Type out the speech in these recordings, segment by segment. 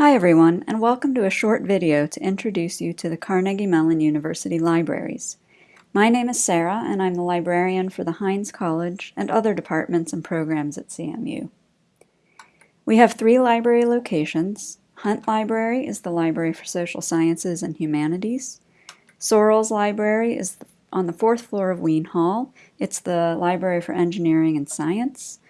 Hi everyone, and welcome to a short video to introduce you to the Carnegie Mellon University Libraries. My name is Sarah, and I'm the librarian for the Heinz College and other departments and programs at CMU. We have three library locations. Hunt Library is the Library for Social Sciences and Humanities. Sorrells Library is on the fourth floor of Wean Hall. It's the Library for Engineering and Science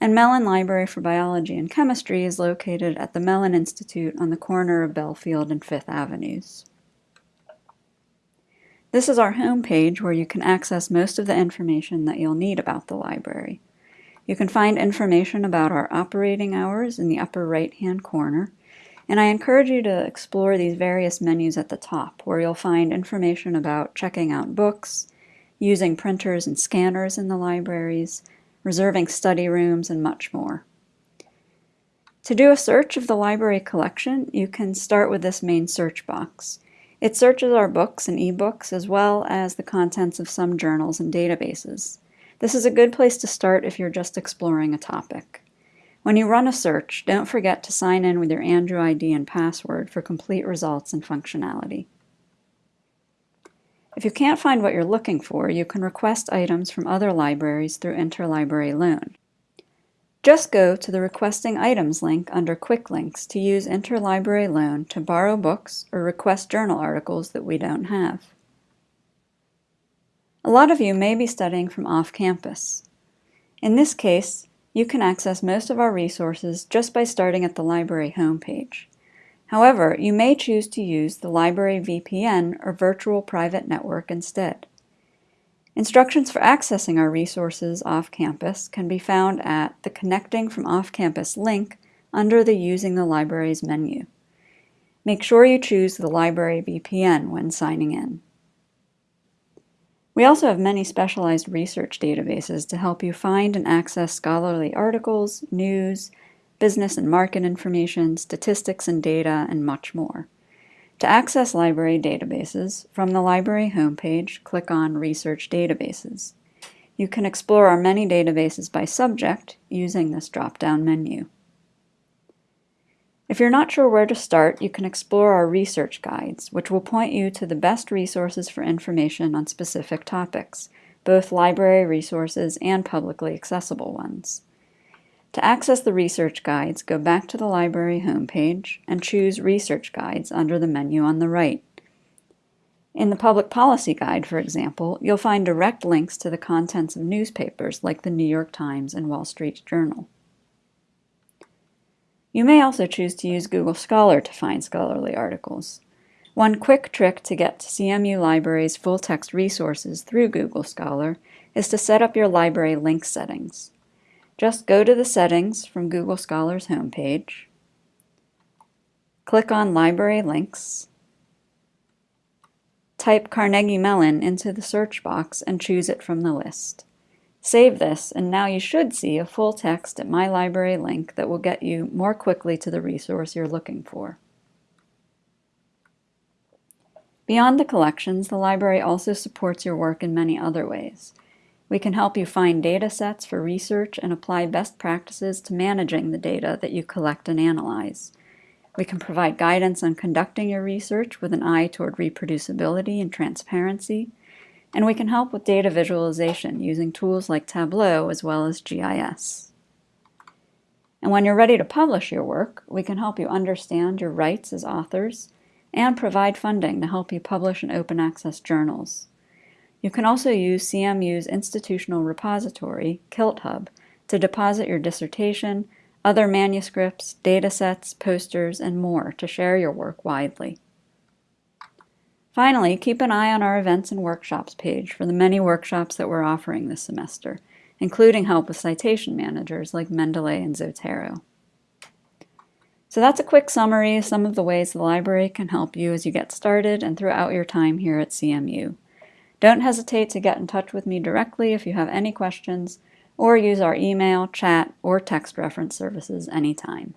and Mellon Library for Biology and Chemistry is located at the Mellon Institute on the corner of Bellefield and Fifth Avenues. This is our home page where you can access most of the information that you'll need about the library. You can find information about our operating hours in the upper right-hand corner, and I encourage you to explore these various menus at the top where you'll find information about checking out books, using printers and scanners in the libraries, reserving study rooms, and much more. To do a search of the library collection, you can start with this main search box. It searches our books and ebooks as well as the contents of some journals and databases. This is a good place to start if you're just exploring a topic. When you run a search, don't forget to sign in with your Andrew ID and password for complete results and functionality. If you can't find what you're looking for, you can request items from other libraries through Interlibrary Loan. Just go to the Requesting Items link under Quick Links to use Interlibrary Loan to borrow books or request journal articles that we don't have. A lot of you may be studying from off-campus. In this case, you can access most of our resources just by starting at the library homepage. However, you may choose to use the library VPN or virtual private network instead. Instructions for accessing our resources off-campus can be found at the Connecting from Off-Campus link under the Using the Libraries menu. Make sure you choose the Library VPN when signing in. We also have many specialized research databases to help you find and access scholarly articles, news, business and market information, statistics and data, and much more. To access library databases, from the library homepage, click on Research Databases. You can explore our many databases by subject using this drop-down menu. If you're not sure where to start, you can explore our research guides, which will point you to the best resources for information on specific topics, both library resources and publicly accessible ones. To access the research guides, go back to the library homepage and choose Research Guides under the menu on the right. In the Public Policy Guide, for example, you'll find direct links to the contents of newspapers like the New York Times and Wall Street Journal. You may also choose to use Google Scholar to find scholarly articles. One quick trick to get to CMU Library's full-text resources through Google Scholar is to set up your library link settings. Just go to the settings from Google Scholar's homepage, click on Library Links, type Carnegie Mellon into the search box and choose it from the list. Save this, and now you should see a full text at My Library link that will get you more quickly to the resource you're looking for. Beyond the collections, the library also supports your work in many other ways. We can help you find data sets for research and apply best practices to managing the data that you collect and analyze. We can provide guidance on conducting your research with an eye toward reproducibility and transparency, and we can help with data visualization using tools like Tableau as well as GIS. And when you're ready to publish your work, we can help you understand your rights as authors and provide funding to help you publish in open access journals. You can also use CMU's institutional repository, KiltHub, to deposit your dissertation, other manuscripts, datasets, posters, and more to share your work widely. Finally, keep an eye on our events and workshops page for the many workshops that we're offering this semester, including help with citation managers like Mendeley and Zotero. So that's a quick summary of some of the ways the library can help you as you get started and throughout your time here at CMU. Don't hesitate to get in touch with me directly if you have any questions, or use our email, chat, or text reference services anytime.